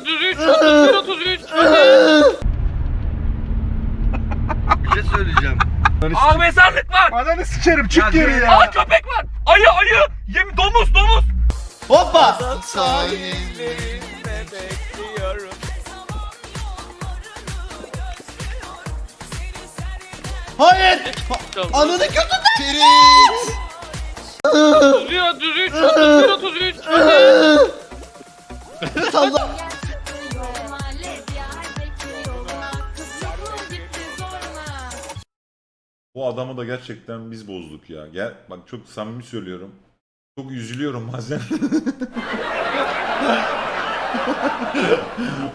33, 31, 33. Hadi. Bir şey söyleyeceğim. Aa mezarlık var. Ananı sikerim çık Ya geri gel. ya. Aa köpek var. Ayı ayı. Yem domuz domuz. Hoppa. Hayır. Ananı kötü. Ferit! 31, 33, 31, 33. Hadi. Salla. Bu adamı da gerçekten biz bozduk ya. Gel bak çok samimi söylüyorum. Çok üzülüyorum bazen.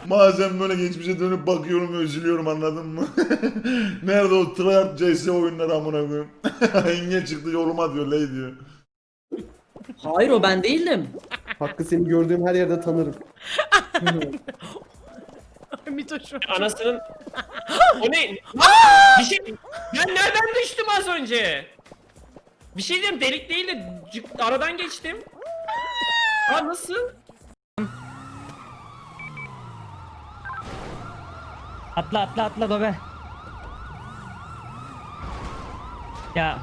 bazen böyle geçmişe dönüp bakıyorum ve üzülüyorum anladın mı? Nerede o tryhard CS oyunları amına koyayım? Yenge çıktı yoluma diyor ley diyor. Hayır o ben değildim. Hakkı seni gördüğüm her yerde tanırım. Anasının... o ne? bir şey... Ben nereden düştüm az önce? Bir şey diyeyim delik değil de cık- aradan geçtim. Ha nasıl? Atla atla atla dobe. Ya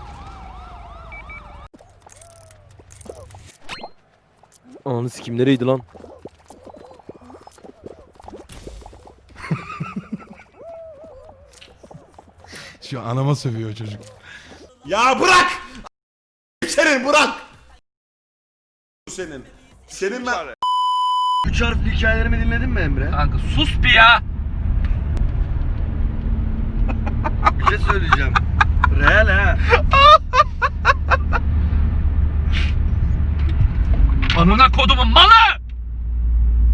Ananı sikim nereydi lan? Şu anama sövüyor çocuk. Ya bırak! Senin bırak! Senin. Senin ben... Üç harfli hikayelerimi dinledin mi Emre? Kanka sus bir ya. Bir şey söyleyeceğim. Real ha. Amına kodumun malı.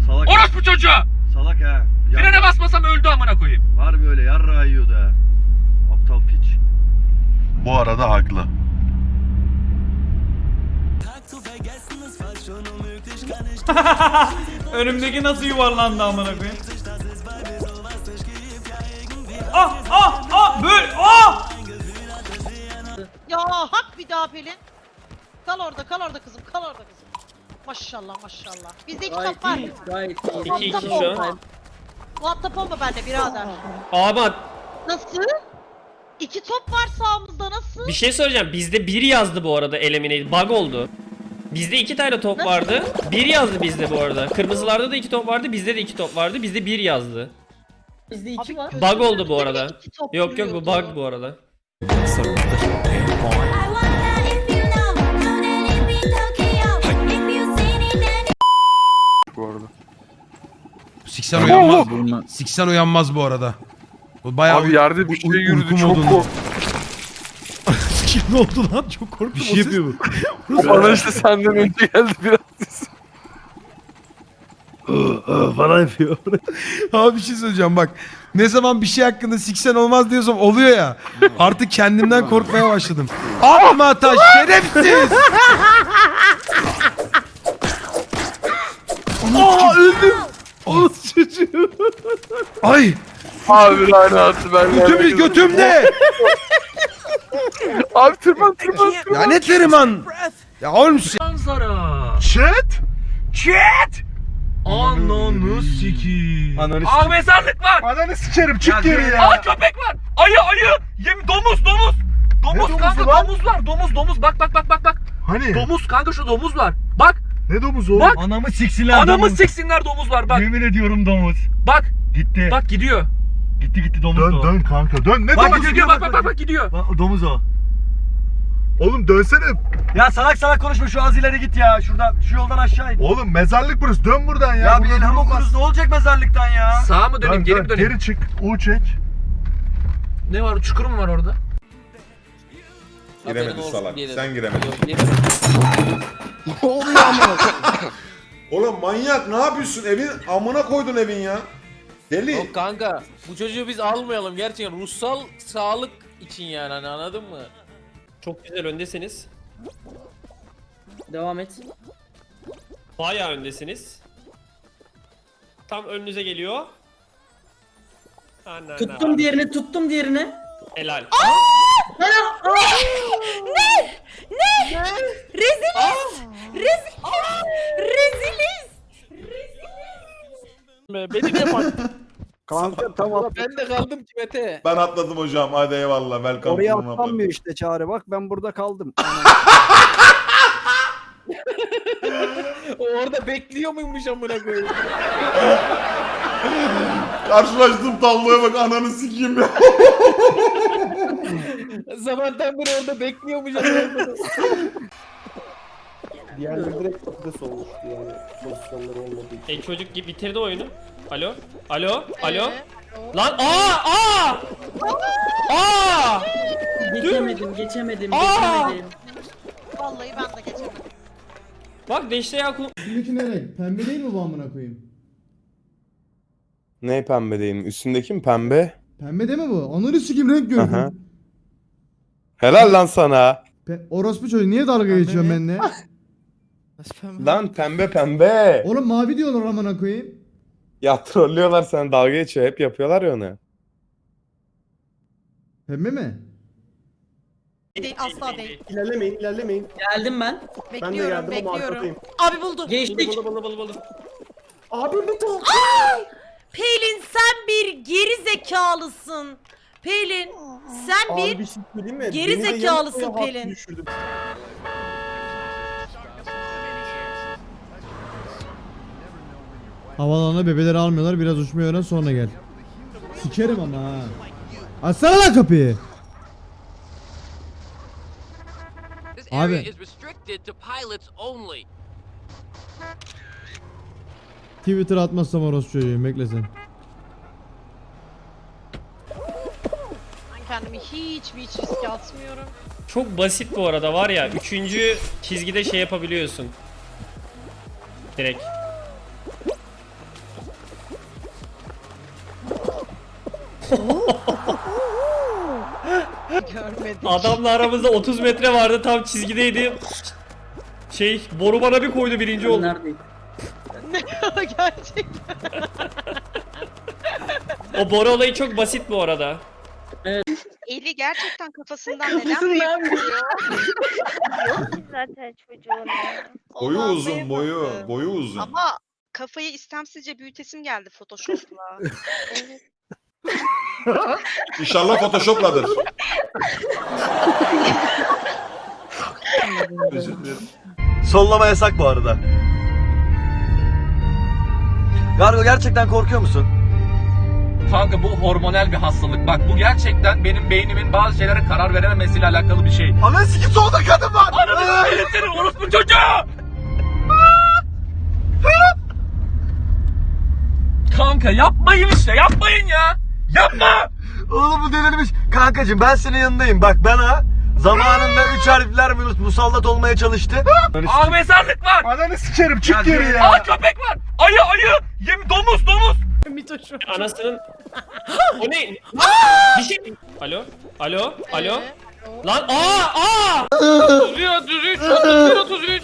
Salak. Orospu çocuğu. Salak ha. Frene basmasam öldü amına koyayım. Harbi öyle yarra yiyordu ha. Aptal piç. Bu arada haklı. önümdeki nasıl yuvarlandı amına koyayım? Ah ah ah böyle ah! Ya hak bir daha Pelin. Kal orada kal orada kızım kal orada kızım. Maşallah maşallah. Bizde iki top var. Gayet iyi, gayet iyi. İki, iki Muhatap şu an. olma. Muhatap olma benimle birader. Ama Nasıl? İki top var sağımızda nasıl? bir şey söyleyeceğim. Bizde bir yazdı bu arada eliminate. Bug oldu. Bizde iki tane top Nasıl? vardı. Bir yazdı bizde bu arada. Kırmızılarda da iki top vardı. Bizde de iki top vardı. Bizde bir yazdı. Bizde iki Abi var. Bug oldu bu arada. Yok yok bu bug bu arada. Siksen uyanmaz. Siksen uyanmaz bu arada. Bu bayağı Abi yerde bir şey yürüdü çok korktum. Ne oldu lan? Çok korktum. Bir şey yapıyor bu. Bana işte senden önce geldi biraz. Bana yapıyor. Abi bir şey söyleyeceğim bak. Ne zaman bir şey hakkında siksen olmaz diyorsam oluyor ya. Artık kendimden korkmaya başladım. Atma taş şerefsiz. Aa öldüm. Ay Abi lanet ben götümüz götümde. Abi tırman tırman tırman. Ya ne tırman. Ya oğlum s- Manzara. Chat. Chat. Ananı sikiyim. Ananı Aa mezarlık var. Ananı sikerim çık Ya geri ya. Aa köpek var. Ayı ayı. Yem domuz domuz. Domuz domuzu kanka lan? domuz var. Domuz domuz bak bak bak bak bak. Hani? Domuz kanka şu domuz var. Bak Ne domuzu Bak. Anamı siksinler anamı siksinler domuz var bak. Yemin ediyorum domuz. Bak Gitti. bak gidiyor. Gitti gitti domuz Dön o. dön kanka dön. Ne Bak domuzu gidiyor bak bak bak bak gidiyor. Bak, domuz o. Oğlum dönsene. Ya salak salak konuşma şu az ileri git ya. Şuradan şu yoldan aşağı in. Oğlum mezarlık burası. Dön buradan ya. Ya, bir Burada elham okuruz ne olacak mezarlıktan ya? Sağa mı döneyim Dön, geri dön, mi döneyim? Geri çık. U çek. Ne var çukur mu var orada? Giremedi salak. Sen giremedin. Ne oluyor ama? Oğlum manyak ne yapıyorsun? Evin amına koydun evin ya. Deli. Yok kanka bu çocuğu biz almayalım gerçekten ruhsal sağlık için yani hani anladın mı? Çok güzel öndesiniz. Devam et. Bayağı öndesiniz. Tam önünüze geliyor. Ana, Tuttum diğerini, tuttum diğerini. Helal. Reziliz. Reziliz. Reziliz. Beni niye bak? Kanka tamam. Ben de kaldım ki Mete. Ben atladım hocam. Hadi eyvallah. Welcome Oraya to my atlanmıyor işte çağrı. Bak ben burada kaldım. Orada bekliyor muymuş amına koyayım? Karşılaştığım tabloya bak ananı sikeyim ya. Zamandan beri orada bekliyormuş amına koyayım. Diğerleri direkt patates olmuş yani pozisyonları olmadığı için. E çocuk gibi bitirdi oyunu. Alo? Alo? Alo? Ee, Lan aa aa! Aa! Geçemedim, geçemedim, Aa! geçemedim. Vallahi ben de geçemedim. Bak Deşte Yakup Üstündeki ne renk? Pembe değil mi bu amına koyayım? Ne pembe değil Üstündeki mi pembe? Pembe değil mi bu? Ananı sikim renk gördüm. Helal lan sana. Pe- Orospu çocuğu niye dalga geçiyorsun benimle? Lan pembe pembe. Oğlum mavi diyorlar amına koyayım. Ya trollüyorlar sen dalga geçiyor. Hep yapıyorlar ya onu. Pembe mi? Değil asla değil. İlerlemeyin ilerlemeyin. Geldim ben. Bekliyorum bekliyorum. Abi buldu. Geçtik. Bulu bulu bulu bulu. Abi bir tane. Pelin sen bir geri zekalısın. Pelin sen Abi bir bir şey söyleyeyim mi? geri Beni de zekalısın Pelin. düşürdü. Havalanına bebeleri almıyorlar biraz uçmayı öğren sonra gel. Sikerim ama ha. Açsana lan kapıyı. Abi Twitter atmazsam orospu çocuğuyum bekle sen. Ben kendimi hiç hiç riske atmıyorum. Çok basit bu arada var ya. Üçüncü çizgide şey yapabiliyorsun. Direkt. Görmedim. Adamla aramızda 30 metre vardı tam çizgideydi. Şey boru bana bir koydu birinci oldu. Neredeyim? Gerçekten. O boru olayı çok basit bu arada. Eli gerçekten kafasından neden büyük zaten çocuğun. Boyu uzun boyu. Boyu uzun. Ama kafayı istemsizce büyütesim geldi Photoshop'la. İnşallah Photoshop'ladır. Özür dilerim. Sollama yasak bu arada. Gargo gerçekten korkuyor musun? Kanka bu hormonal bir hastalık. Bak bu gerçekten benim beynimin bazı şeylere karar verememesiyle alakalı bir şey. Ananı sikim solda kadın var. Ananı s**eyim senin orospu çocuğu! Kanka yapmayın işte yapmayın ya! Yapma! Oğlum bu delirmiş. Kankacım ben senin yanındayım. Bak bana zamanında üç harfler mus- musallat olmaya çalıştı. Aa mezarlık var! Ananı sikerim çık geri Aa köpek var! Ayı ayı! Yem domuz domuz! Mitoşum. Anasının... o ne? bir şey... Alo? Alo? Alo? Lan aa aa! 33, 33, 33, 33.